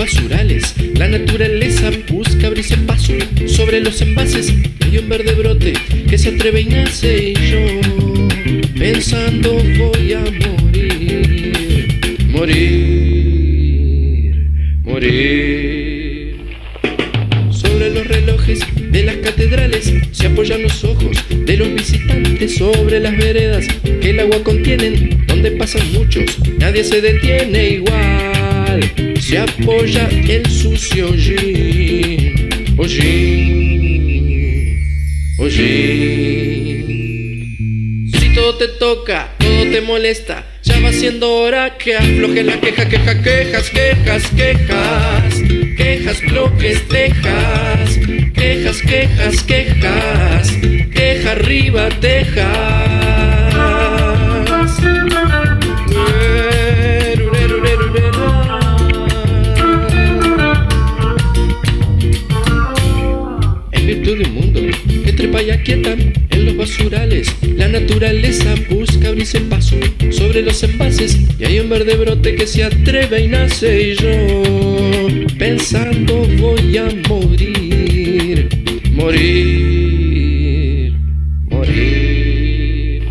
basurales. La naturaleza busca abrirse paso sobre los envases. Hay un verde brote que se atreve y nace y yo pensando voy a morir, morir, morir. Sobre los relojes de las catedrales se apoyan los ojos de los visitantes sobre las veredas que el agua contienen, donde pasan muchos, nadie se detiene igual. Se apoya el sucio jean, oh jean. Si todo te toca, todo te molesta, ya va siendo hora que afloje la queja, queja, quejas, quejas, quejas, quejas, bloques, tejas, quejas, quejas, quejas, queja arriba, tejas. Mundo. Que trepa y aquieta en los basurales, la naturaleza busca abrirse paso sobre los envases. Y hay un verde brote que se atreve y nace y yo pensando voy a morir, morir, morir.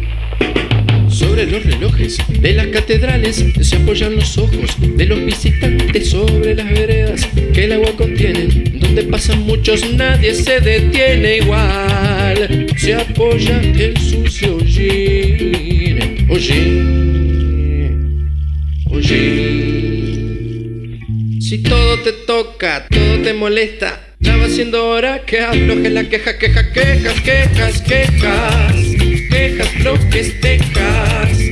Sobre los relojes de las catedrales se apoyan los ojos de los visitantes sobre las veredas que el agua donde pasan muchos nadie se detiene igual. Se apoya el sucio jean, oh jean. Si todo te toca, todo te molesta, ya va siendo hora que afloje la queja, queja, quejas, quejas, quejas, quejas, bloques, tejas.